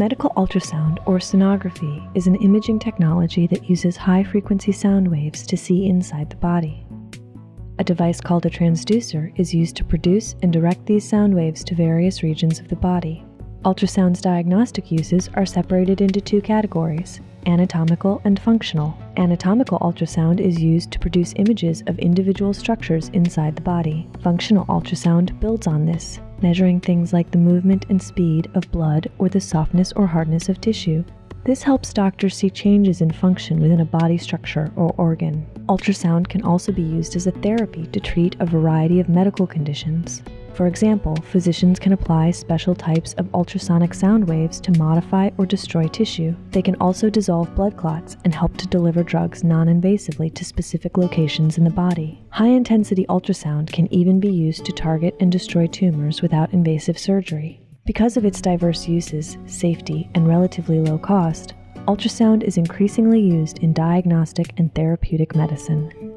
Medical ultrasound, or sonography, is an imaging technology that uses high frequency sound waves to see inside the body. A device called a transducer is used to produce and direct these sound waves to various regions of the body. Ultrasound's diagnostic uses are separated into two categories anatomical and functional. Anatomical ultrasound is used to produce images of individual structures inside the body. Functional ultrasound builds on this, measuring things like the movement and speed of blood or the softness or hardness of tissue. This helps doctors see changes in function within a body structure or organ. Ultrasound can also be used as a therapy to treat a variety of medical conditions. For example, physicians can apply special types of ultrasonic sound waves to modify or destroy tissue. They can also dissolve blood clots and help to deliver drugs non-invasively to specific locations in the body. High-intensity ultrasound can even be used to target and destroy tumors without invasive surgery. Because of its diverse uses, safety, and relatively low cost, ultrasound is increasingly used in diagnostic and therapeutic medicine.